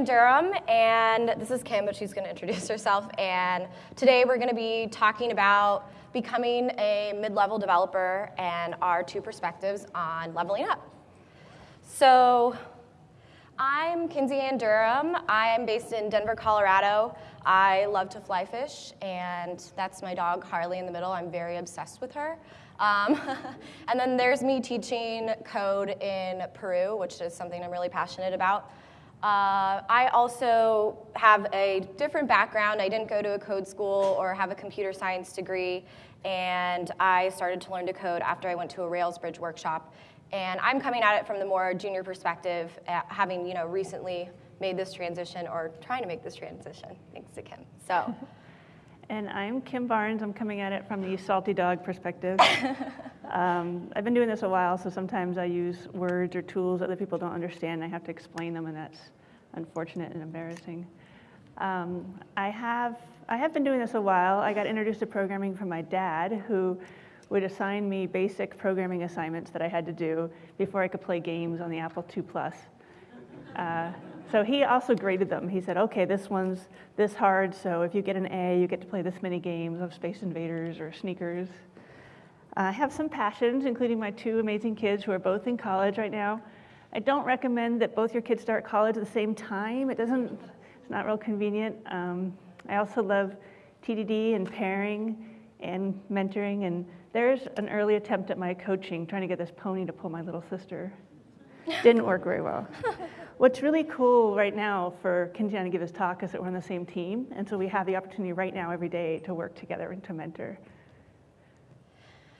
Durham, and this is Kim, but she's going to introduce herself. And today we're going to be talking about becoming a mid-level developer and our two perspectives on leveling up. So I'm Kinsey Ann Durham. I am based in Denver, Colorado. I love to fly fish, and that's my dog Harley in the middle. I'm very obsessed with her. Um, and then there's me teaching code in Peru, which is something I'm really passionate about. Uh, I also have a different background. I didn't go to a code school or have a computer science degree, and I started to learn to code after I went to a Rails Bridge workshop. And I'm coming at it from the more junior perspective, having you know recently made this transition or trying to make this transition, thanks to Kim. So. And I'm Kim Barnes. I'm coming at it from the salty dog perspective. um, I've been doing this a while, so sometimes I use words or tools that other people don't understand. And I have to explain them, and that's unfortunate and embarrassing. Um, I have I have been doing this a while. I got introduced to programming from my dad, who would assign me basic programming assignments that I had to do before I could play games on the Apple II Plus. Uh, so he also graded them. He said, okay, this one's this hard, so if you get an A, you get to play this many games of Space Invaders or Sneakers. I have some passions, including my two amazing kids who are both in college right now. I don't recommend that both your kids start college at the same time. It doesn't, it's not real convenient. Um, I also love TDD and pairing and mentoring, and there's an early attempt at my coaching, trying to get this pony to pull my little sister. Didn't work very well. What's really cool right now for Kintian to give his talk is that we're on the same team, and so we have the opportunity right now every day to work together and to mentor.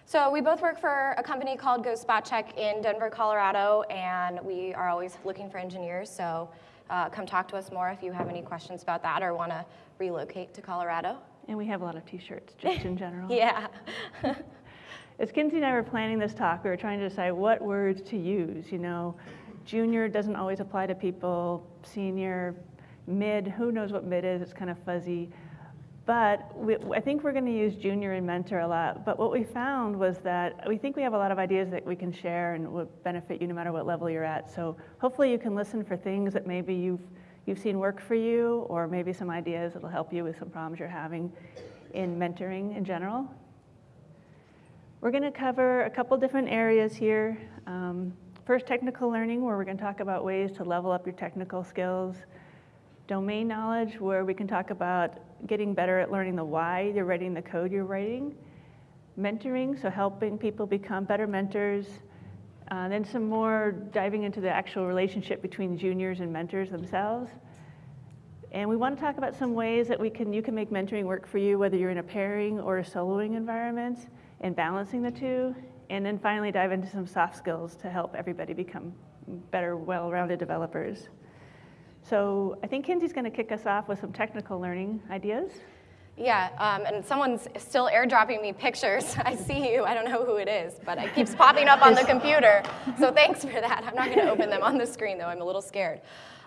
So we both work for a company called Go Spot Check in Denver, Colorado, and we are always looking for engineers. So uh, come talk to us more if you have any questions about that or want to relocate to Colorado. And we have a lot of T-shirts, just in general. yeah. As Kinsey and I were planning this talk, we were trying to decide what words to use. You know, junior doesn't always apply to people, senior, mid, who knows what mid is, it's kind of fuzzy. But we, I think we're going to use junior and mentor a lot. But what we found was that we think we have a lot of ideas that we can share and would benefit you no matter what level you're at. So hopefully you can listen for things that maybe you've, you've seen work for you, or maybe some ideas that will help you with some problems you're having in mentoring in general. We're going to cover a couple different areas here. Um, First, technical learning, where we're going to talk about ways to level up your technical skills. Domain knowledge, where we can talk about getting better at learning the why you're writing the code you're writing. Mentoring, so helping people become better mentors. Uh, then some more diving into the actual relationship between juniors and mentors themselves. And we want to talk about some ways that we can, you can make mentoring work for you, whether you're in a pairing or a soloing environment, and balancing the two. And then finally dive into some soft skills to help everybody become better, well-rounded developers. So I think Kinsey's going to kick us off with some technical learning ideas. Yeah, um, and someone's still airdropping me pictures. I see you. I don't know who it is, but it keeps popping up on the computer. So thanks for that. I'm not going to open them on the screen, though. I'm a little scared.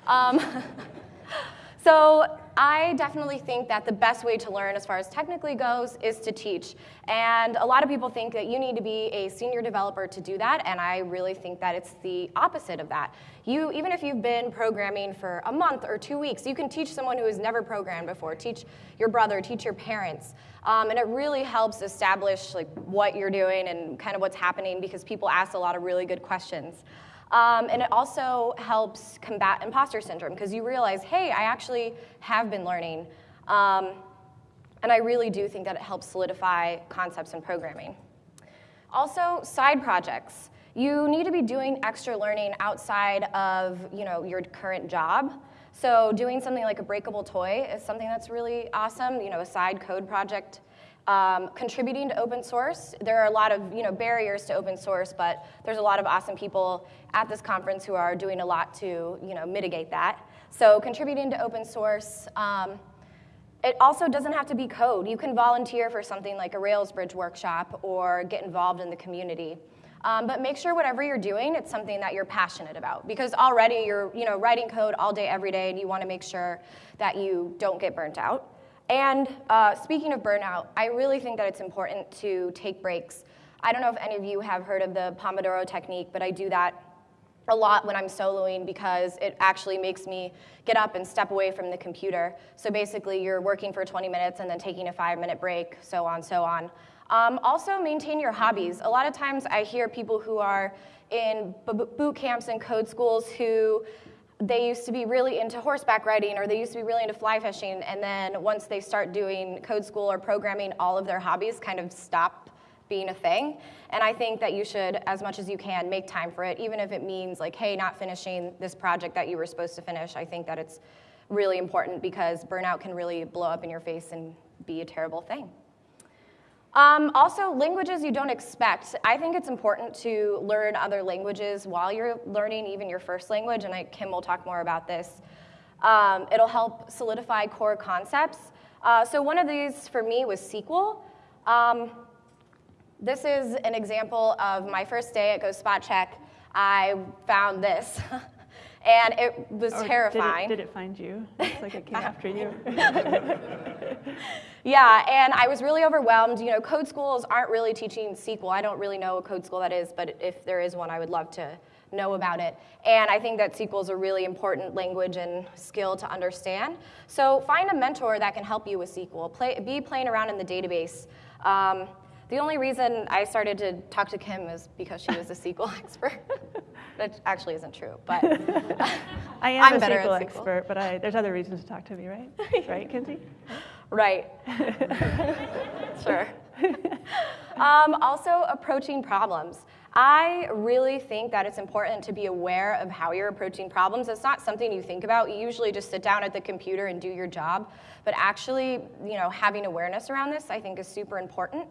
Um, So I definitely think that the best way to learn as far as technically goes is to teach. And a lot of people think that you need to be a senior developer to do that, and I really think that it's the opposite of that. You, even if you've been programming for a month or two weeks, you can teach someone who has never programmed before. Teach your brother, teach your parents. Um, and it really helps establish like what you're doing and kind of what's happening because people ask a lot of really good questions. Um, and it also helps combat imposter syndrome because you realize, hey, I actually have been learning. Um, and I really do think that it helps solidify concepts in programming. Also, side projects. You need to be doing extra learning outside of you know, your current job. So doing something like a breakable toy is something that's really awesome, you know, a side code project um, contributing to open source. There are a lot of you know, barriers to open source, but there's a lot of awesome people at this conference who are doing a lot to you know, mitigate that. So contributing to open source. Um, it also doesn't have to be code. You can volunteer for something like a Rails Bridge workshop or get involved in the community. Um, but make sure whatever you're doing, it's something that you're passionate about because already you're you know, writing code all day, every day, and you want to make sure that you don't get burnt out. And uh, speaking of burnout, I really think that it's important to take breaks. I don't know if any of you have heard of the Pomodoro technique, but I do that a lot when I'm soloing because it actually makes me get up and step away from the computer. So basically, you're working for 20 minutes and then taking a five minute break, so on, so on. Um, also, maintain your hobbies. A lot of times I hear people who are in boot camps and code schools who they used to be really into horseback riding or they used to be really into fly fishing and then once they start doing code school or programming all of their hobbies kind of stop being a thing. And i think that you should as much as you can make time for it even if it means like hey not finishing this project that you were supposed to finish. I think that it's really important because burnout can really blow up in your face and be a terrible thing um, also, languages you don't expect. I think it's important to learn other languages while you're learning even your first language, and I, Kim will talk more about this. Um, it'll help solidify core concepts. Uh, so one of these for me was SQL. Um, this is an example of my first day at Go Spot Check. I found this. and it was or terrifying. Did it, did it, find you? It's like it came after you. yeah, and I was really overwhelmed. You know, code schools aren't really teaching SQL. I don't really know a code school that is, but if there is one, I would love to know about it. And I think that SQL is a really important language and skill to understand. So find a mentor that can help you with SQL. Play, be playing around in the database. Um, the only reason I started to talk to Kim is because she was a SQL expert. That actually isn't true, but I am I'm a better SQL, expert, but I, there's other reasons to talk to me, right? right, Kinsey? Right. sure. Um, also, approaching problems. I really think that it's important to be aware of how you're approaching problems. It's not something you think about. You usually just sit down at the computer and do your job. But actually, you know, having awareness around this, I think, is super important.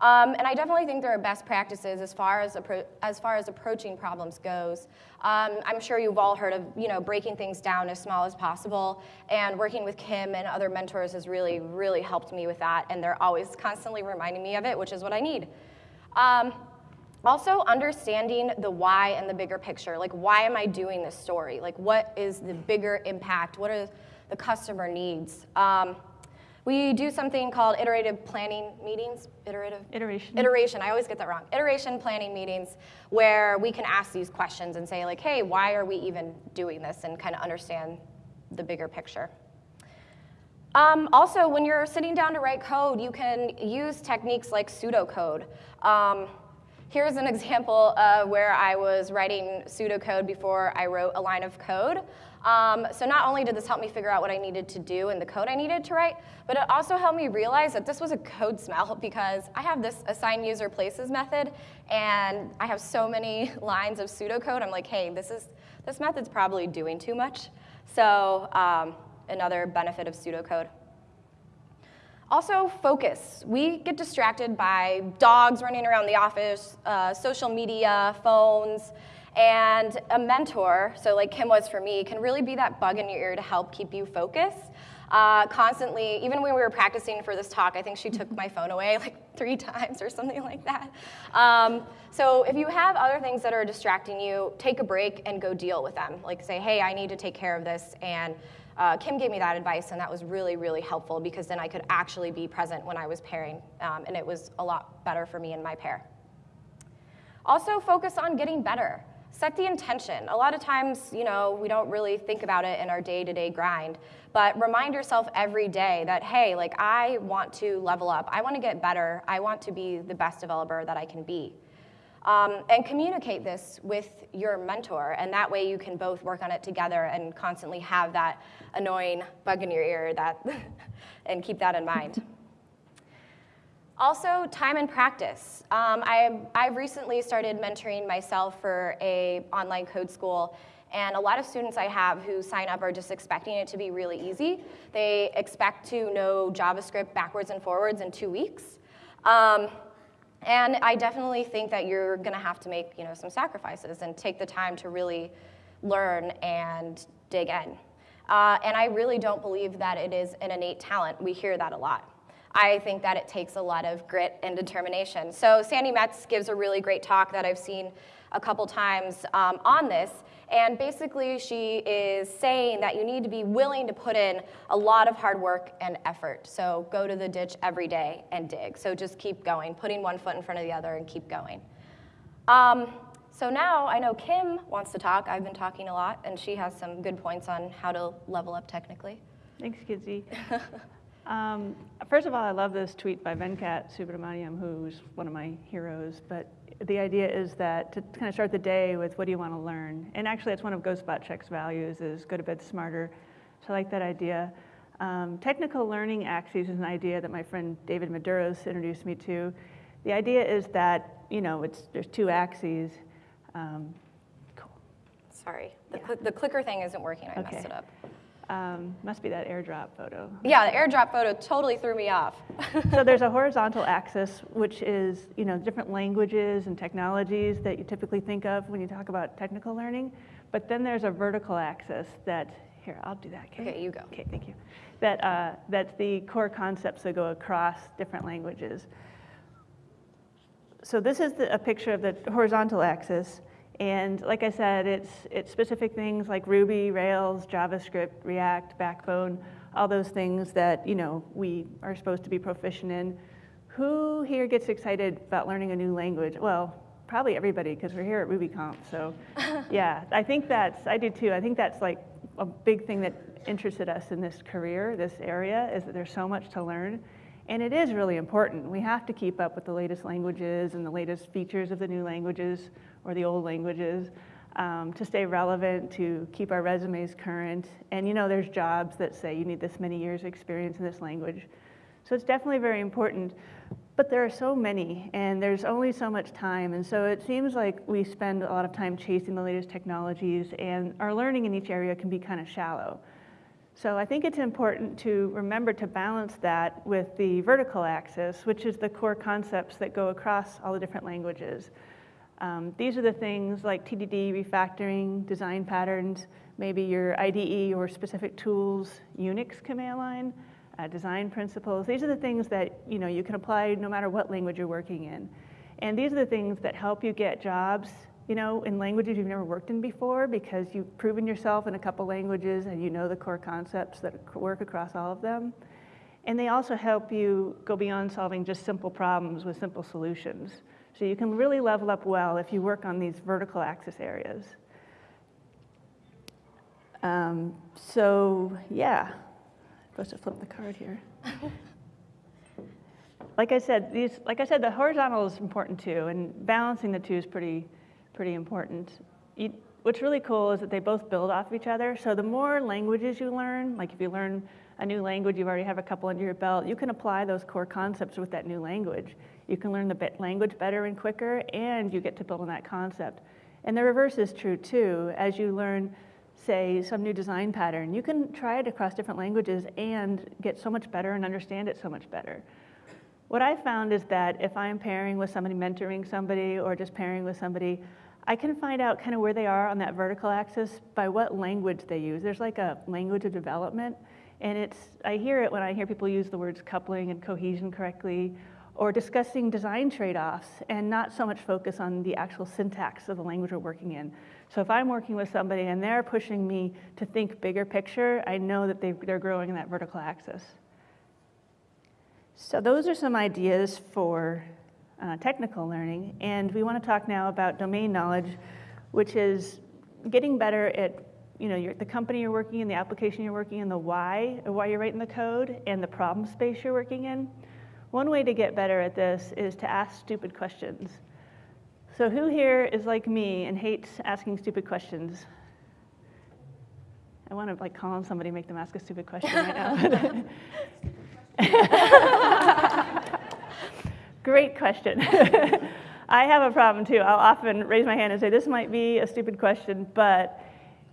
Um, and I definitely think there are best practices as far as, as, far as approaching problems goes. Um, I'm sure you've all heard of you know, breaking things down as small as possible, and working with Kim and other mentors has really, really helped me with that, and they're always constantly reminding me of it, which is what I need. Um, also, understanding the why and the bigger picture. Like, why am I doing this story? Like, what is the bigger impact? What are the customer needs? Um, we do something called iterative planning meetings. Iterative? Iteration. Iteration. I always get that wrong. Iteration planning meetings where we can ask these questions and say, like, hey, why are we even doing this? And kind of understand the bigger picture. Um, also, when you're sitting down to write code, you can use techniques like pseudocode. Um, here's an example of where I was writing pseudocode before I wrote a line of code. Um, so not only did this help me figure out what I needed to do and the code I needed to write, but it also helped me realize that this was a code smell because I have this assign user places method, and I have so many lines of pseudocode. I'm like, hey, this is this method's probably doing too much. So um, another benefit of pseudocode. Also, focus. We get distracted by dogs running around the office, uh, social media, phones, and a mentor, so like Kim was for me, can really be that bug in your ear to help keep you focused. Uh, constantly, even when we were practicing for this talk, I think she took my phone away like three times or something like that. Um, so if you have other things that are distracting you, take a break and go deal with them. Like say, hey, I need to take care of this. And uh, Kim gave me that advice, and that was really, really helpful because then I could actually be present when I was pairing, um, and it was a lot better for me and my pair. Also, focus on getting better set the intention. A lot of times, you know, we don't really think about it in our day-to-day grind, but remind yourself every day that, hey, like I want to level up. I want to get better. I want to be the best developer that I can be. Um, and communicate this with your mentor, and that way you can both work on it together and constantly have that annoying bug in your ear that, and keep that in mind. Also, time and practice. Um, I, I've recently started mentoring myself for a online code school, and a lot of students I have who sign up are just expecting it to be really easy. They expect to know JavaScript backwards and forwards in two weeks. Um, and I definitely think that you're gonna have to make you know, some sacrifices and take the time to really learn and dig in. Uh, and I really don't believe that it is an innate talent. We hear that a lot. I think that it takes a lot of grit and determination. So Sandi Metz gives a really great talk that I've seen a couple times um, on this. And basically, she is saying that you need to be willing to put in a lot of hard work and effort. So go to the ditch every day and dig. So just keep going, putting one foot in front of the other and keep going. Um, So now I know Kim wants to talk. I've been talking a lot, and she has some good points on how to level up technically. Thanks, Kinsey. um, first of all, I love this tweet by Venkat Subramaniam, who's one of my heroes. But the idea is that to kind of start the day with what do you want to learn? And actually, it's one of GoSpotCheck's values is go to bed smarter. So I like that idea. Um, technical learning axes is an idea that my friend David Maduros introduced me to. The idea is that, you know, it's, there's two axes. Um, cool. Sorry, the, yeah. cl the, clicker thing isn't working. I okay. messed it up. Um, must be that airdrop photo. Yeah, the airdrop photo totally threw me off. so there's a horizontal axis, which is you know different languages and technologies that you typically think of when you talk about technical learning. But then there's a vertical axis that here I'll do that. Okay, okay you go. Okay, thank you. That uh, that's the core concepts that go across different languages. So this is the, a picture of the horizontal axis. And like I said, it's, it's specific things like Ruby, Rails, JavaScript, React, Backbone, all those things that you know we are supposed to be proficient in. Who here gets excited about learning a new language? Well, probably everybody because we're here at RubyConf. So yeah, I think that's, I do too. I think that's like a big thing that interested us in this career, this area, is that there's so much to learn. And it is really important. We have to keep up with the latest languages and the latest features of the new languages or the old languages um, to stay relevant, to keep our resumes current. And you know, there's jobs that say you need this many years of experience in this language. So it's definitely very important. But there are so many, and there's only so much time. And so it seems like we spend a lot of time chasing the latest technologies, and our learning in each area can be kind of shallow. So I think it's important to remember to balance that with the vertical axis, which is the core concepts that go across all the different languages. Um, these are the things like TDD, refactoring, design patterns, maybe your IDE or specific tools, Unix command line, uh, design principles. These are the things that you know you can apply no matter what language you're working in. And these are the things that help you get jobs you know, in languages you've never worked in before because you've proven yourself in a couple languages and you know the core concepts that work across all of them. And they also help you go beyond solving just simple problems with simple solutions. So you can really level up well if you work on these vertical axis areas. Um, so yeah, I'm supposed to flip the card here. like I said, these, like I said, the horizontal is important too, and balancing the two is pretty, pretty important. You, what's really cool is that they both build off of each other. So the more languages you learn, like if you learn a new language, you already have a couple under your belt, you can apply those core concepts with that new language. You can learn the language better and quicker, and you get to build on that concept. And the reverse is true too. As you learn, say, some new design pattern, you can try it across different languages and get so much better and understand it so much better. What I found is that if I'm pairing with somebody, mentoring somebody, or just pairing with somebody, I can find out kind of where they are on that vertical axis by what language they use. There's like a language of development, and it's, I hear it when I hear people use the words coupling and cohesion correctly, or discussing design trade-offs, and not so much focus on the actual syntax of the language we're working in. So if I'm working with somebody and they're pushing me to think bigger picture, I know that they, they're growing in that vertical axis. So those are some ideas for uh, technical learning. And we want to talk now about domain knowledge, which is getting better at you know, the company you're working in, the application you're working in, the why, why you're writing the code, and the problem space you're working in. One way to get better at this is to ask stupid questions. So who here is like me and hates asking stupid questions? I want to like call on somebody, make them ask a stupid question right now. Great question. I have a problem too. I'll often raise my hand and say, this might be a stupid question, but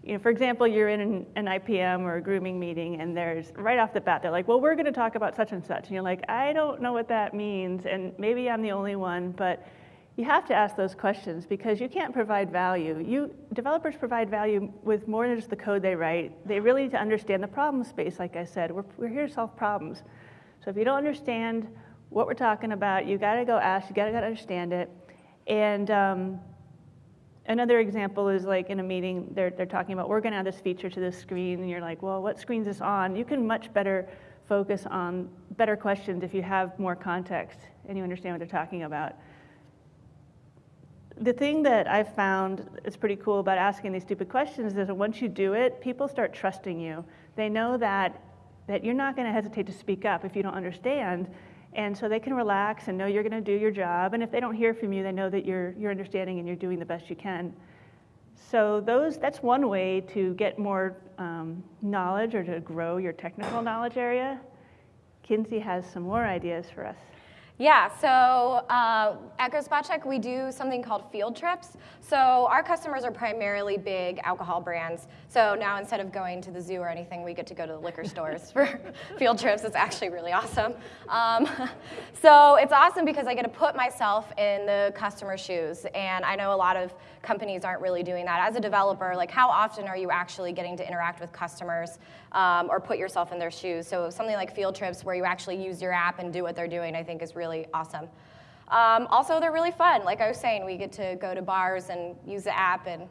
you know, for example, you're in an, an, IPM or a grooming meeting and there's right off the bat, they're like, well, we're gonna talk about such and such. And you're like, I don't know what that means. And maybe I'm the only one, but you have to ask those questions because you can't provide value. You, developers provide value with more than just the code they write. They really need to understand the problem space, like I said. We're, we're here to solve problems. So if you don't understand what we're talking about. You got to go ask. You got to understand it. And um, another example is like in a meeting, they're, they're talking about, we're going to add this feature to this screen. And you're like, well, what screen's this on? You can much better focus on better questions if you have more context and you understand what they're talking about. the thing that I've found is pretty cool about asking these stupid questions is that once you do it, people start trusting you. They know that, that you're not going to hesitate to speak up if you don't understand. And so they can relax and know you're going to do your job. And if they don't hear from you, they know that you're, you're understanding and you're doing the best you can. So those, that's one way to get more um, knowledge or to grow your technical knowledge area. Kinsey has some more ideas for us. Yeah, so uh, at Go we do something called field trips. So our customers are primarily big alcohol brands. So now instead of going to the zoo or anything, we get to go to the liquor stores for field trips. It's actually really awesome. Um, so it's awesome because I get to put myself in the customer's shoes. And I know a lot of companies aren't really doing that. As a developer, like how often are you actually getting to interact with customers um, or put yourself in their shoes? So something like field trips where you actually use your app and do what they're doing, I think is really really awesome. Um, also, they're really fun. Like I was saying, we get to go to bars and use the app, and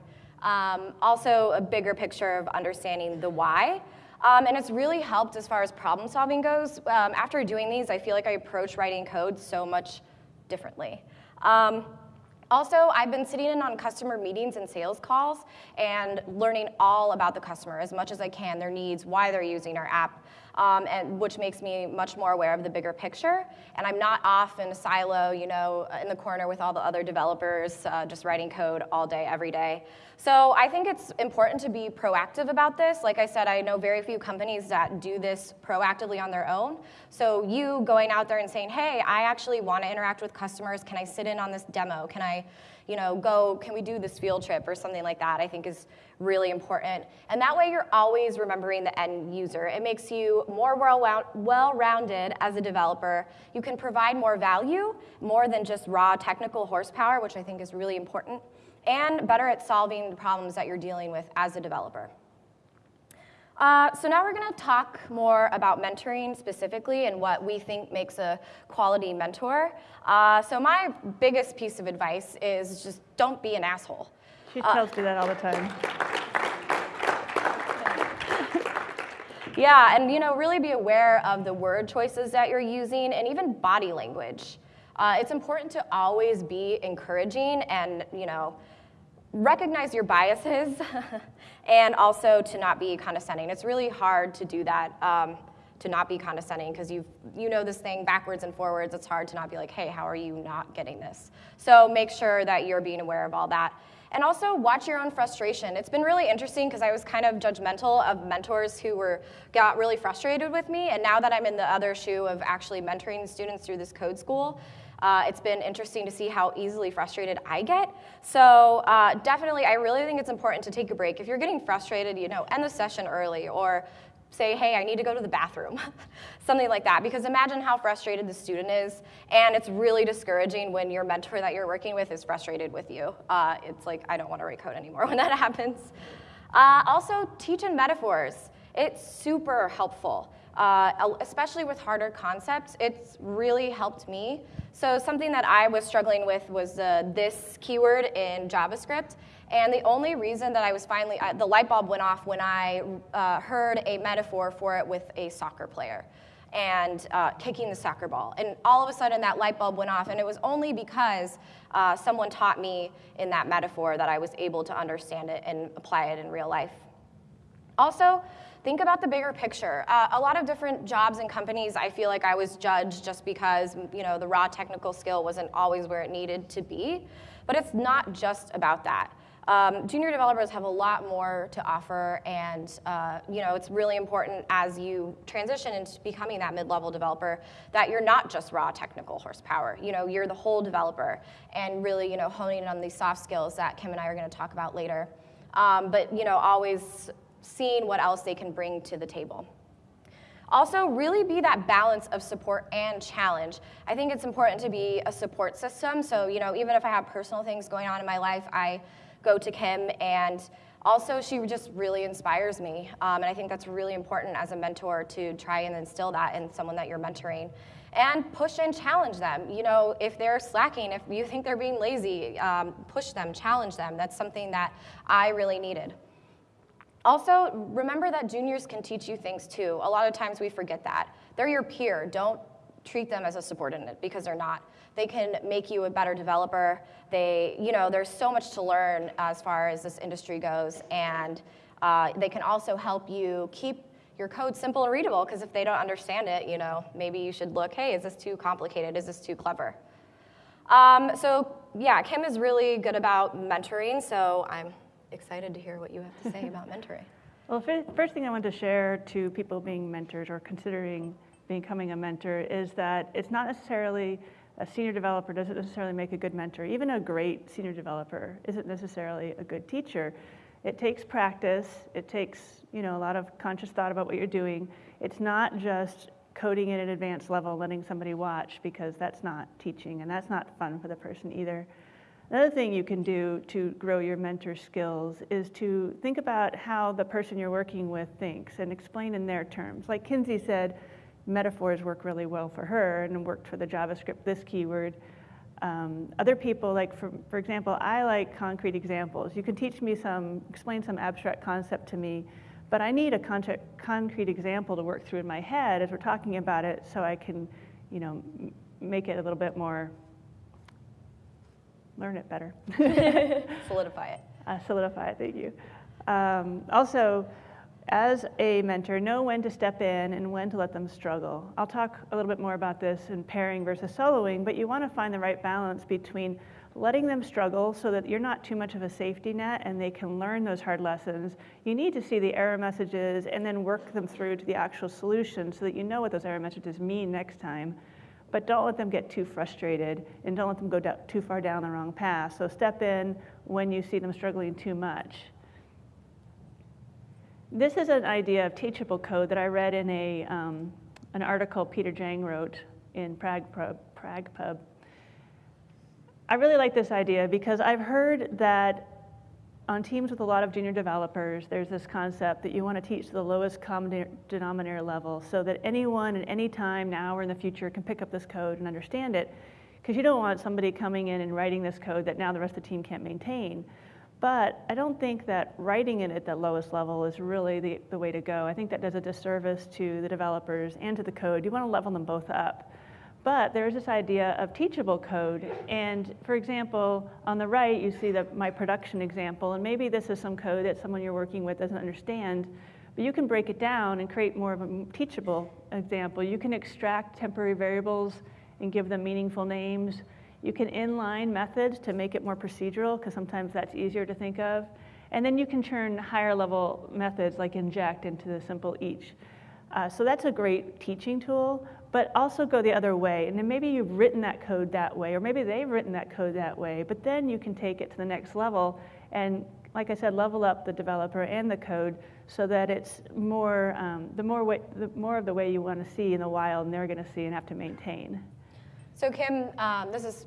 um, also a bigger picture of understanding the why. Um, and it's really helped as far as problem solving goes. Um, after doing these, I feel like I approach writing code so much differently. Um, also, I've been sitting in on customer meetings and sales calls and learning all about the customer as much as I can, their needs, why they're using our app, um, and which makes me much more aware of the bigger picture. And I'm not off in a silo, you know, in the corner with all the other developers uh, just writing code all day, every day. So I think it's important to be proactive about this. Like I said, I know very few companies that do this proactively on their own. So you going out there and saying, hey, I actually want to interact with customers. Can I sit in on this demo? Can I you know, go, can we do this field trip or something like that, I think is really important. And that way you're always remembering the end user. It makes you more well-rounded as a developer. You can provide more value, more than just raw technical horsepower, which I think is really important, and better at solving the problems that you're dealing with as a developer. Uh, so now we're going to talk more about mentoring specifically and what we think makes a quality mentor. Uh, so my biggest piece of advice is just don't be an asshole. She tells uh, me that all the time. yeah, and you know, really be aware of the word choices that you're using and even body language. Uh, it's important to always be encouraging and you know recognize your biases and also to not be condescending. It's really hard to do that, um, to not be condescending because you you know this thing backwards and forwards. It's hard to not be like, hey, how are you not getting this? So make sure that you're being aware of all that. And also watch your own frustration. It's been really interesting because I was kind of judgmental of mentors who were got really frustrated with me. And now that I'm in the other shoe of actually mentoring students through this code school, uh, it's been interesting to see how easily frustrated I get. So uh, definitely, I really think it's important to take a break. If you're getting frustrated, you know, end the session early or say, hey, I need to go to the bathroom, something like that. Because imagine how frustrated the student is, and it's really discouraging when your mentor that you're working with is frustrated with you. Uh, it's like, I don't want to write code anymore when that happens. Uh, also, teach in metaphors. It's super helpful, uh, especially with harder concepts. It's really helped me so something that I was struggling with was uh, this keyword in JavaScript. And the only reason that I was finally, uh, the light bulb went off when I uh, heard a metaphor for it with a soccer player and uh, kicking the soccer ball. And all of a sudden that light bulb went off. And it was only because someone taught me in that metaphor that I was able to understand it and apply it in real life. Also, think about the bigger picture. Uh, a lot of different jobs and companies, I feel like I was judged just because you know the raw technical skill wasn't always where it needed to be. But it's not just about that. Um, junior developers have a lot more to offer, and uh, you know it's really important as you transition into becoming that mid-level developer that you're not just raw technical horsepower. You know you're the whole developer, and really you know honing in on these soft skills that Kim and I are going to talk about later. Um, but you know always seeing what else they can bring to the table. Also, really be that balance of support and challenge. I think it's important to be a support system. So, you know, even if I have personal things going on in my life, I go to Kim and also she just really inspires me. Um, and I think that's really important as a mentor to try and instill that in someone that you're mentoring. And push and challenge them. You know, if they're slacking, if you think they're being lazy, um, push them, challenge them. That's something that I really needed. Also, remember that juniors can teach you things too. A lot of times we forget that. They're your peer. Don't treat them as a subordinate because they're not. They can make you a better developer. They, you know, there's so much to learn as far as this industry goes, and uh, they can also help you keep your code simple and readable because if they don't understand it, you know, maybe you should look, hey, is this too complicated? Is this too clever? Um, so yeah, Kim is really good about mentoring, so I'm excited to hear what you have to say about mentoring. Well, first thing I want to share to people being mentors or considering becoming a mentor is that it's not necessarily a senior developer doesn't necessarily make a good mentor. Even a great senior developer isn't necessarily a good teacher. It takes practice. It takes you know a lot of conscious thought about what you're doing. It's not just coding at an advanced level, letting somebody watch because that's not teaching and that's not fun for the person either. Another thing you can do to grow your mentor skills is to think about how the person you're working with thinks and explain in their terms. Like Kinsey said, metaphors work really well for her and worked for the JavaScript this keyword. Um, other people, like for, for example, I like concrete examples. You can teach me some, explain some abstract concept to me, but I need a concrete example to work through in my head as we're talking about it so I can, you know, make it a little bit more, learn it better. solidify it. Uh, solidify it, thank you. Um, also, as a mentor, know when to step in and when to let them struggle. I'll talk a little bit more about this in pairing versus soloing, but you want to find the right balance between letting them struggle so that you're not too much of a safety net and they can learn those hard lessons. You need to see the error messages and then work them through to the actual solution so that you know what those error messages mean next time. But don't let them get too frustrated and don't let them go too far down the wrong path. So step in when you see them struggling too much. This is an idea of teachable code that I read in a, um, an article Peter Jang wrote in PragPub. PragPub. I really like this idea because I've heard that on teams with a lot of junior developers, there's this concept that you want to teach the lowest common denominator level so that anyone at any time now or in the future can pick up this code and understand it. Because you don't want somebody coming in and writing this code that now the rest of the team can't maintain. But I don't think that writing it at the lowest level is really the, the way to go. I think that does a disservice to the developers and to the code. You want to level them both up. But there's this idea of teachable code. And for example, on the right, you see the, my production example. And maybe this is some code that someone you're working with doesn't understand. But you can break it down and create more of a teachable example. You can extract temporary variables and give them meaningful names. You can inline methods to make it more procedural, because sometimes that's easier to think of. And then you can turn higher level methods like inject into the simple each. Uh, so that's a great teaching tool, but also go the other way. And then maybe you've written that code that way, or maybe they've written that code that way, but then you can take it to the next level and, like I said, level up the developer and the code so that it's more, um, the, more way, the more of the way you want to see in the wild and they're going to see and have to maintain. So Kim, um, this is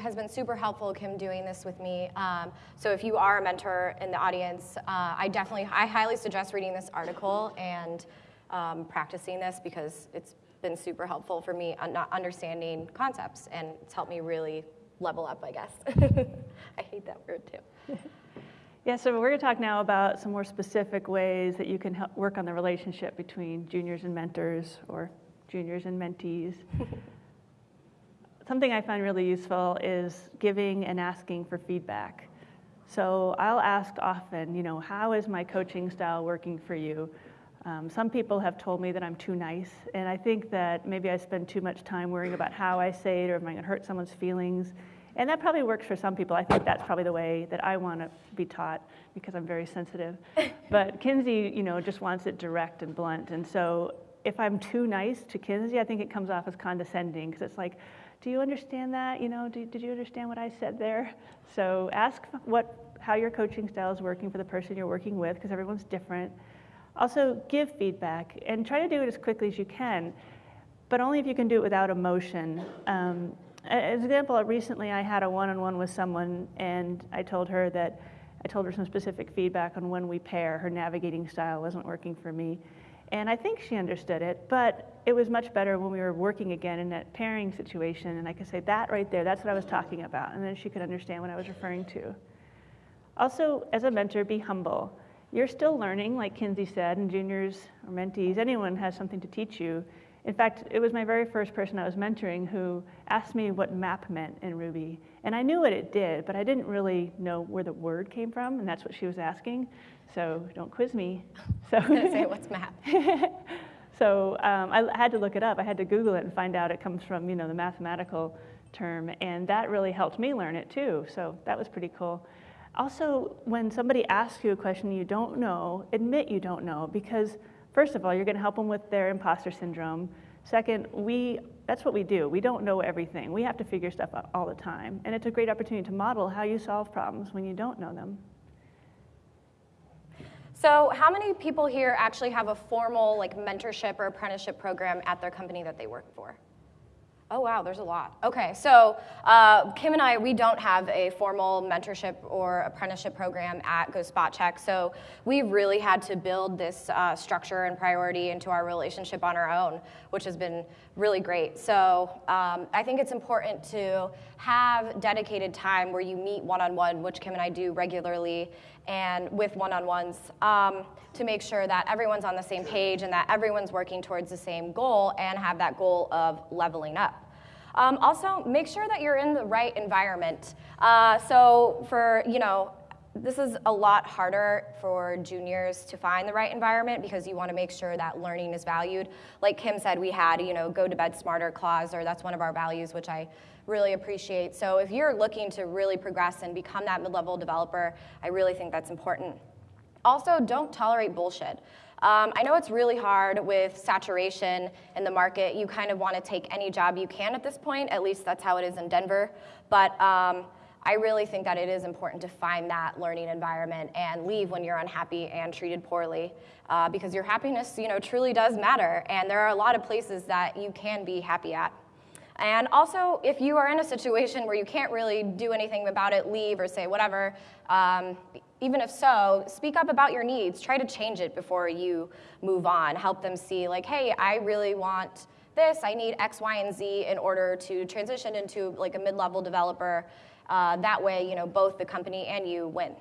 has been super helpful, Kim, doing this with me. Um, so if you are a mentor in the audience, uh, I definitely, I highly suggest reading this article and um, practicing this because it's been super helpful for me on not understanding concepts and it's helped me really level up, I guess. I hate that word too. Yeah, so we're going to talk now about some more specific ways that you can help work on the relationship between juniors and mentors or juniors and mentees. something I find really useful is giving and asking for feedback. So I'll ask often, you know, how is my coaching style working for you? Um, some people have told me that I'm too nice, and I think that maybe I spend too much time worrying about how I say it or am I going to hurt someone's feelings. And that probably works for some people. I think that's probably the way that I want to be taught because I'm very sensitive. but Kinsey, you know, just wants it direct and blunt. And so if I'm too nice to Kinsey, I think it comes off as condescending because it's like, do you understand that? You know, did, did you understand what I said there? So ask what, how your coaching style is working for the person you're working with, because everyone's different. Also, give feedback and try to do it as quickly as you can, but only if you can do it without emotion. Um, as an example, recently I had a one-on-one with someone, and I told her that I told her some specific feedback on when we pair. Her navigating style wasn't working for me. And I think she understood it, but it was much better when we were working again in that pairing situation. And I could say, that right there, that's what I was talking about. And then she could understand what I was referring to. Also, as a mentor, be humble. You're still learning, like Kinsey said, and juniors or mentees, anyone has something to teach you. In fact, it was my very first person I was mentoring who asked me what map meant in Ruby. And I knew what it did, but I didn't really know where the word came from, and that's what she was asking. So don't quiz me. So say, what's map? so um, I had to look it up. I had to Google it and find out it comes from, you know, the mathematical term, and that really helped me learn it too. So that was pretty cool. Also, when somebody asks you a question you don't know, admit you don't know because first of all, you're going to help them with their imposter syndrome. Second, we that's what we do. We don't know everything. We have to figure stuff out all the time. And it's a great opportunity to model how you solve problems when you don't know them. So, how many people here actually have a formal like mentorship or apprenticeship program at their company that they work for? Oh, wow, there's a lot. Okay, so uh, Kim and I, we don't have a formal mentorship or apprenticeship program at Go Spot Check, so we really had to build this uh, structure and priority into our relationship on our own, which has been really great. So um, I think it's important to have dedicated time where you meet one on one, which Kim and I do regularly, and with one on ones. Um, to make sure that everyone's on the same page and that everyone's working towards the same goal and have that goal of leveling up. Um, also, make sure that you're in the right environment. Uh, so for, you know, this is a lot harder for juniors to find the right environment because you want to make sure that learning is valued. Like Kim said, we had, you know, go to bed smarter clause, or that's one of our values, which I really appreciate. So if you're looking to really progress and become that mid-level developer, I really think that's important. Also, don't tolerate bullshit. Um, I know it's really hard with saturation in the market. You kind of want to take any job you can at this point. At least that's how it is in Denver. But um, I really think that it is important to find that learning environment and leave when you're unhappy and treated poorly, uh, because your happiness, you know, truly does matter. And there are a lot of places that you can be happy at. And also, if you are in a situation where you can't really do anything about it, leave or say whatever. Um, even if so, speak up about your needs. Try to change it before you move on. Help them see, like, hey, I really want this. I need X, Y, and Z in order to transition into like a mid-level developer. Uh, that way, you know, both the company and you win.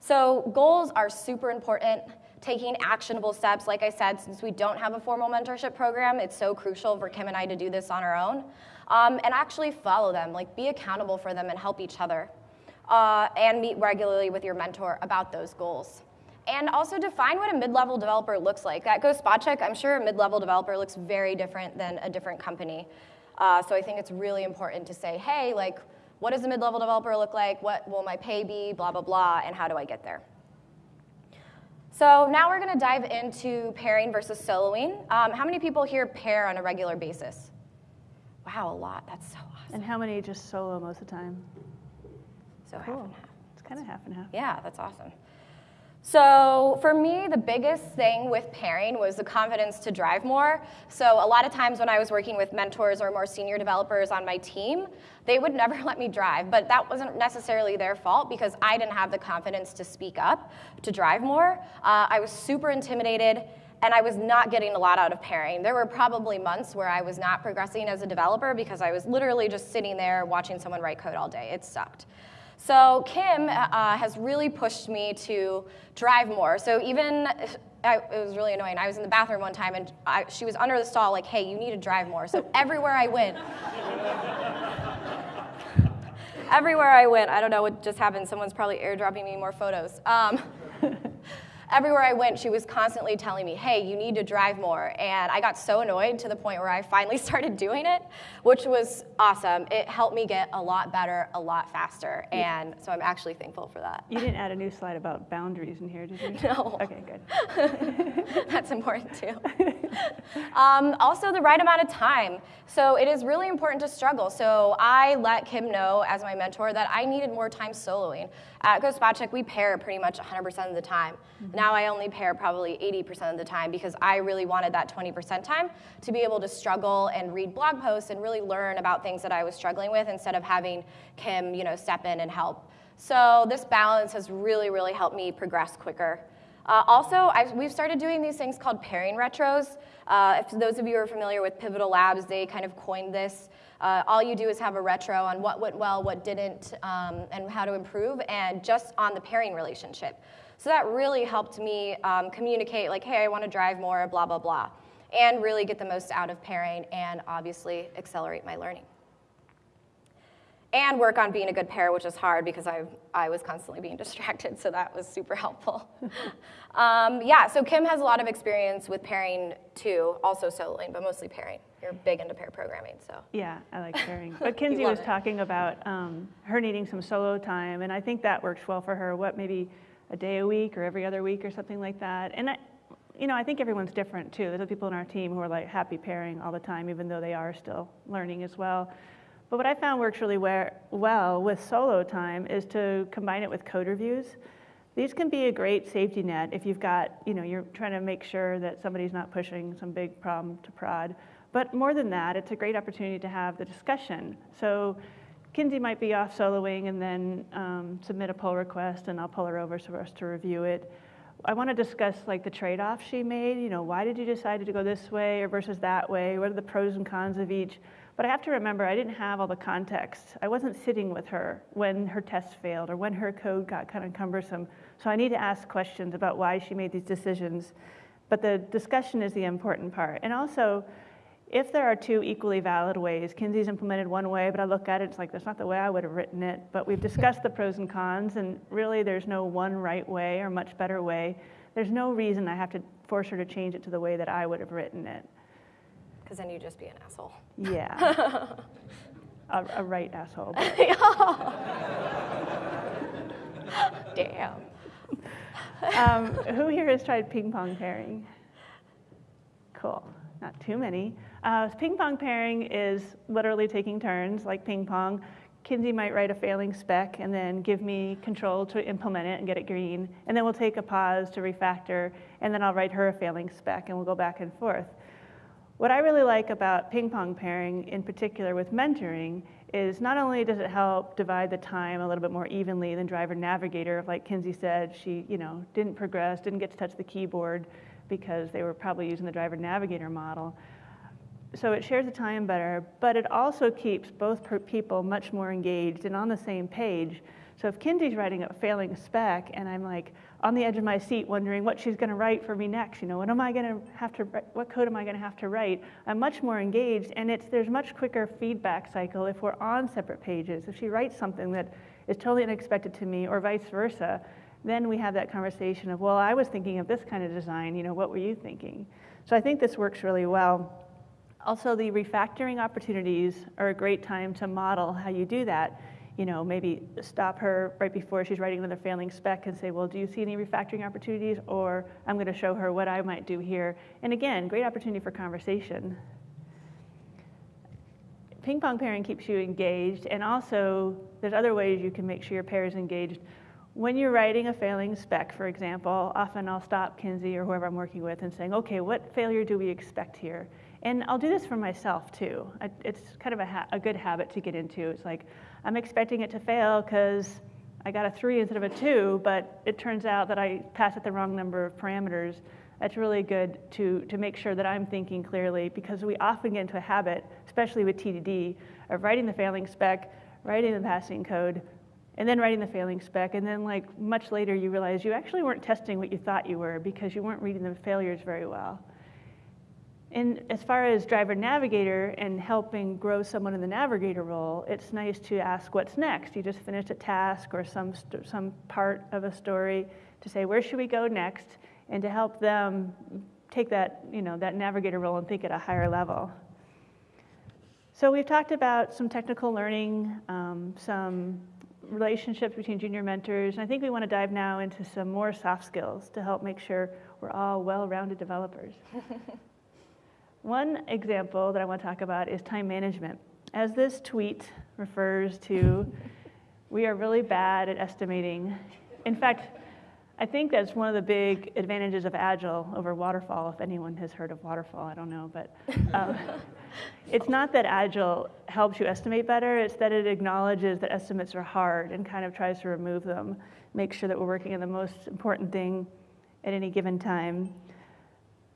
So goals are super important. Taking actionable steps, like I said, since we don't have a formal mentorship program, it's so crucial for Kim and I to do this on our own. Um, and actually follow them, like be accountable for them and help each other. Uh, and meet regularly with your mentor about those goals. And also define what a mid-level developer looks like. At Go Spot Check, I'm sure a mid-level developer looks very different than a different company. Uh, so I think it's really important to say, hey, like, what does a mid-level developer look like? What will my pay be? Blah, blah, blah, and how do I get there? So now we're gonna dive into pairing versus soloing. Um, how many people here pair on a regular basis? Wow, a lot, that's so awesome. And how many just solo most of the time? So cool. half and half. It's kind of half and half. Yeah, that's awesome. So for me, the biggest thing with pairing was the confidence to drive more. So a lot of times when I was working with mentors or more senior developers on my team, they would never let me drive. But that wasn't necessarily their fault because I didn't have the confidence to speak up, to drive more. Uh, I was super intimidated and I was not getting a lot out of pairing. There were probably months where I was not progressing as a developer because I was literally just sitting there watching someone write code all day. It sucked. So Kim uh, has really pushed me to drive more. So even, I, it was really annoying. I was in the bathroom one time and I, she was under the stall like, hey, you need to drive more. So everywhere I went, everywhere I went, I don't know what just happened. Someone's probably airdropping me more photos. Um, everywhere I went, she was constantly telling me, hey, you need to drive more. And I got so annoyed to the point where I finally started doing it, which was awesome. It helped me get a lot better, a lot faster. And so I'm actually thankful for that. You didn't add a new slide about boundaries in here, did you? No. Okay, good. That's important too. um, also, the right amount of time. So it is really important to struggle. So I let Kim know as my mentor that I needed more time soloing. At Go Spot Check, we pair pretty much 100% of the time. Mm-hmm. Now I only pair probably 80% of the time because I really wanted that 20% time to be able to struggle and read blog posts and really learn about things that I was struggling with instead of having Kim, you know, step in and help. So this balance has really, really helped me progress quicker. Uh, also, I've, we've started doing these things called pairing retros. Uh, if those of you are familiar with Pivotal Labs, they kind of coined this. Uh, all you do is have a retro on what went well, what didn't, um, and how to improve, and just on the pairing relationship. So that really helped me um, communicate, like, hey, I want to drive more, blah, blah, blah. and really get the most out of pairing and obviously accelerate my learning. And work on being a good pair, which is hard because I, I was constantly being distracted, so that was super helpful. um, yeah, so Kim has a lot of experience with pairing too, also soloing, but mostly pairing. You're big into pair programming, so. Yeah, I like pairing. But Kinsey was it. talking about um, her needing some solo time, and I think that works well for her. What, maybe a day a week or every other week or something like that? And I, you know, I think everyone's different too. There's people in our team who are like happy pairing all the time, even though they are still learning as well. But what I found works really well with solo time is to combine it with code reviews. These can be a great safety net if you've got, you know, you're trying to make sure that somebody's not pushing some big problem to prod. But more than that, it's a great opportunity to have the discussion. So Kinsey might be off soloing and then um, submit a pull request and I'll pull her over so for us to review it. I want to discuss like the trade-offs she made. You know, why did you decide to go this way or versus that way? What are the pros and cons of each? But I have to remember, I didn't have all the context. I wasn't sitting with her when her test failed or when her code got kind of cumbersome. So I need to ask questions about why she made these decisions. But the discussion is the important part. And also, if there are two equally valid ways, Kinsey's implemented one way, but I look at it, it's like, that's not the way I would have written it. But we've discussed the pros and cons, and really there's no one right way or much better way. There's no reason I have to force her to change it to the way that I would have written it because then you'd just be an asshole. Yeah. a, a, right asshole. Damn. Um, who here has tried ping pong pairing? Cool. Not too many. Uh, ping pong pairing is literally taking turns, like ping pong. Kinsey might write a failing spec and then give me control to implement it and get it green. And then we'll take a pause to refactor, and then I'll write her a failing spec, and we'll go back and forth. What I really like about ping pong pairing, in particular with mentoring, is not only does it help divide the time a little bit more evenly than driver navigator, like Kinsey said, she you know didn't progress, didn't get to touch the keyboard because they were probably using the driver navigator model. So it shares the time better, but it also keeps both people much more engaged and on the same page. So if Kinsey's writing a failing spec and I'm like, on the edge of my seat wondering what she's going to write for me next. You know, what am I to have to, what code am I going to have to write? I'm much more engaged, and it's there's much quicker feedback cycle if we're on separate pages. If she writes something that is totally unexpected to me, or vice versa, then we have that conversation of, well, I was thinking of this kind of design. You know, what were you thinking? So I think this works really well. Also, the refactoring opportunities are a great time to model how you do that you know, maybe stop her right before she's writing another failing spec and say, well, do you see any refactoring opportunities? Or I'm going to show her what I might do here. And again, great opportunity for conversation. Ping pong pairing keeps you engaged, and also there's other ways you can make sure your pair is engaged. When you're writing a failing spec, for example, often I'll stop Kinsey or whoever I'm working with and saying, okay, what failure do we expect here? And I'll do this for myself too. It's kind of a, a good habit to get into. It's like, I'm expecting it to fail because I got a three instead of a two, but it turns out that I passed it the wrong number of parameters. That's really good to, to make sure that I'm thinking clearly because we often get into a habit, especially with TDD, of writing the failing spec, writing the passing code, and then writing the failing spec, and then like much later you realize you actually weren't testing what you thought you were because you weren't reading the failures very well. And as far as driver navigator and helping grow someone in the navigator role, it's nice to ask what's next. You just finished a task or some, some part of a story to say, where should we go next? And to help them take that, you know, that navigator role and think at a higher level. So we've talked about some technical learning, um, some relationships between junior mentors. And I think we want to dive now into some more soft skills to help make sure we're all well-rounded developers. One example that I want to talk about is time management. As this tweet refers to, we are really bad at estimating. In fact, I think that's one of the big advantages of Agile over Waterfall, if anyone has heard of Waterfall, I don't know, but um, it's not that Agile helps you estimate better, it's that it acknowledges that estimates are hard and kind of tries to remove them, make sure that we're working on the most important thing at any given time.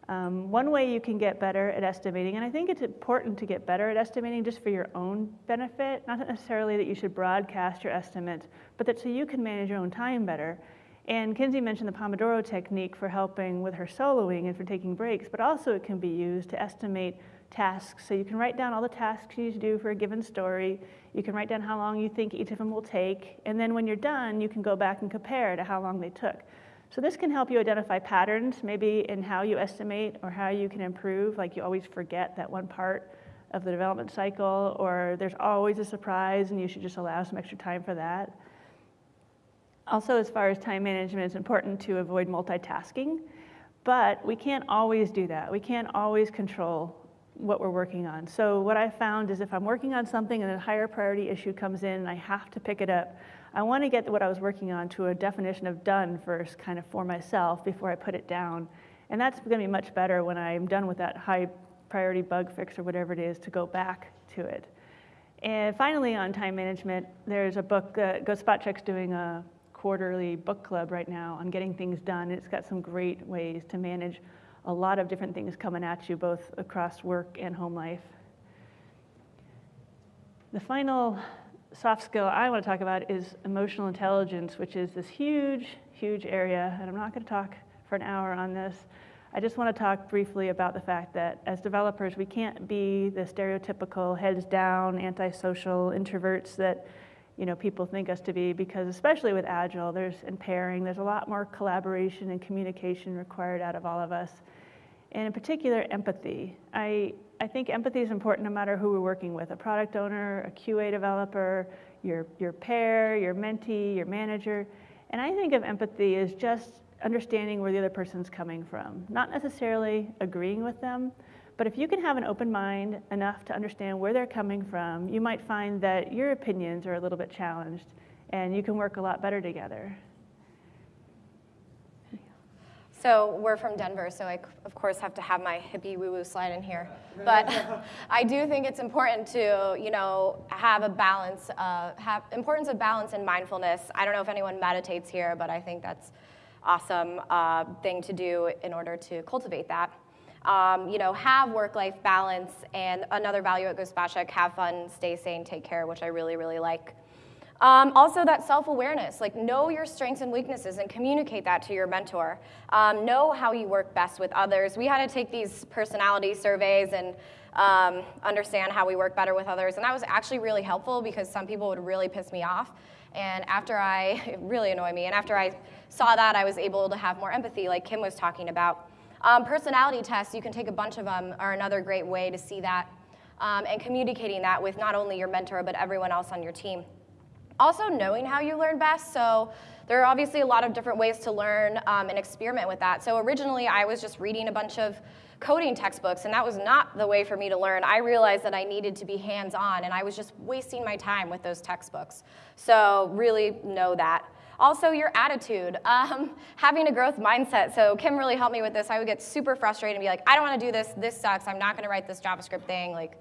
Um, one way you can get better at estimating, and I think it's important to get better at estimating just for your own benefit, not necessarily that you should broadcast your estimates, but that so you can manage your own time better, And Kinsey mentioned the Pomodoro technique for helping with her soloing and for taking breaks, but also it can be used to estimate tasks. So you can write down all the tasks you need to do for a given story. You can write down how long you think each of them will take. And then when you're done, you can go back and compare to how long they took. So this can help you identify patterns, maybe in how you estimate or how you can improve. Like you always forget that one part of the development cycle, or there's always a surprise and you should just allow some extra time for that. Also, as far as time management, it's important to avoid multitasking, but we can't always do that. We can't always control what we're working on. So what I found is if I'm working on something and a higher priority issue comes in and I have to pick it up, I want to get what I was working on to a definition of done first, kind of for myself before I put it down. And that's going to be much better when I'm done with that high priority bug fix or whatever it is to go back to it. And finally, on time management, there's a book, uh, GoSpotCheck's doing a quarterly book club right now on getting things done. It's got some great ways to manage a lot of different things coming at you, both across work and home life. The final soft skill I want to talk about is emotional intelligence, which is this huge, huge area, and I'm not going to talk for an hour on this. I just want to talk briefly about the fact that as developers, we can't be the stereotypical heads down, antisocial introverts that you know people think us to be because especially with agile there's and pairing there's a lot more collaboration and communication required out of all of us and in particular empathy i I think empathy is important no matter who we're working with a product owner, a QA developer, your, your pair, your mentee, your manager. And I think of empathy as just understanding where the other person's coming from, not necessarily agreeing with them. But if you can have an open mind enough to understand where they're coming from, you might find that your opinions are a little bit challenged and you can work a lot better together. So we're from Denver, so I, of course, have to have my hippie woo-woo slide in here. But I do think it's important to, you know, have a balance, uh, have importance of balance and mindfulness. I don't know if anyone meditates here, but I think that's awesome uh, thing to do in order to cultivate that. Um, you know, have work-life balance, and another value at GoSpotCheck, have fun, stay sane, take care, which I really, really like. Um, also, that self awareness like, know your strengths and weaknesses and communicate that to your mentor. Um, know how you work best with others. We had to take these personality surveys and um, understand how we work better with others, and that was actually really helpful because some people would really piss me off. And after I, really annoyed me, and after I saw that, I was able to have more empathy, like Kim was talking about. Um, personality tests, you can take a bunch of them, are another great way to see that um, and communicating that with not only your mentor, but everyone else on your team. Also, knowing how you learn best. So, there are obviously a lot of different ways to learn um, and experiment with that. So, originally, I was just reading a bunch of coding textbooks, and that was not the way for me to learn. I realized that I needed to be hands on, and I was just wasting my time with those textbooks. So, really know that. Also, your attitude, um, having a growth mindset. So, Kim really helped me with this. I would get super frustrated and be like, I don't want to do this. This sucks. I'm not going to write this JavaScript thing. Like,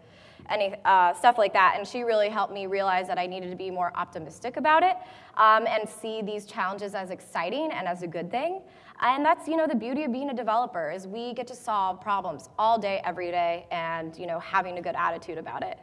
any uh, stuff like that. And she really helped me realize that I needed to be more optimistic about it um, and see these challenges as exciting and as a good thing. And that's you know the beauty of being a developer is we get to solve problems all day, every day, and you know having a good attitude about it.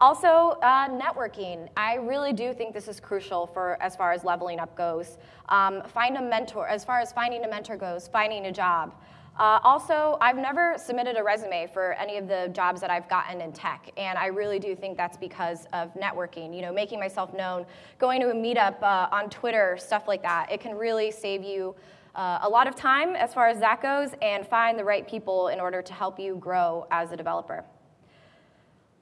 Also, uh, networking. I really do think this is crucial for as far as leveling up goes. Um, find a mentor. As far as finding a mentor goes, finding a job. Uh, also, I've never submitted a resume for any of the jobs that I've gotten in tech, and I really do think that's because of networking, you know, making myself known, going to a meetup uh, on Twitter, stuff like that. It can really save you uh, a lot of time as far as that goes and find the right people in order to help you grow as a developer.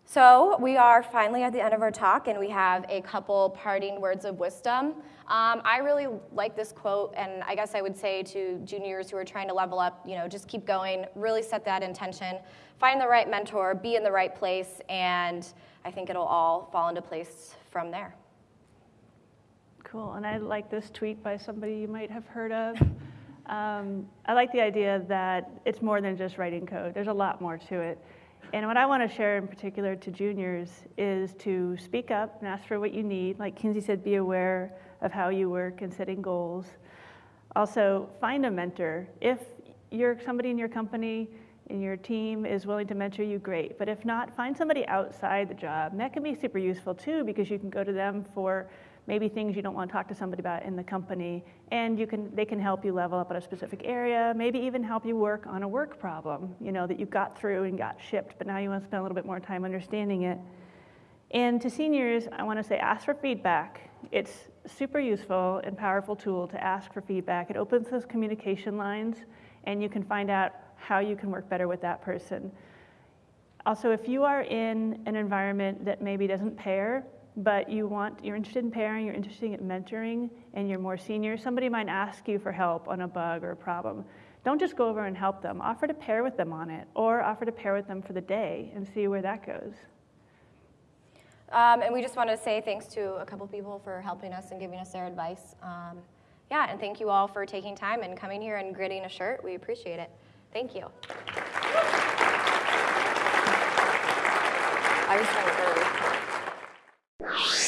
So we are finally at the end of our talk, and we have a couple parting words of wisdom. Um, I really like this quote, and I guess I would say to juniors who are trying to level up, you know, just keep going, really set that intention, find the right mentor, be in the right place, and I think it'll all fall into place from there. Cool, and I like this tweet by somebody you might have heard of. Um, I like the idea that it's more than just writing code. There's a lot more to it. And what I want to share in particular to juniors is to speak up and ask for what you need. Like Kinsey said, be aware of how you work and setting goals. Also, find a mentor. If you're somebody in your company and your team is willing to mentor you, great. But if not, find somebody outside the job. And that can be super useful too because you can go to them for maybe things you don't want to talk to somebody about in the company, and you can, they can help you level up in a specific area, maybe even help you work on a work problem, you know, that you got through and got shipped, but now you want to spend a little bit more time understanding it. And to seniors, I want to say ask for feedback. It's super useful and powerful tool to ask for feedback. It opens those communication lines, and you can find out how you can work better with that person. Also, if you are in an environment that maybe doesn't pair, but you want, you're interested in pairing, you're interested in mentoring, and you're more senior, somebody might ask you for help on a bug or a problem. Don't just go over and help them. Offer to pair with them on it, or offer to pair with them for the day and see where that goes. Um, and we just want to say thanks to a couple people for helping us and giving us their advice. Um, yeah, and thank you all for taking time and coming here and gritting a shirt. We appreciate it. Thank you. I was trying to.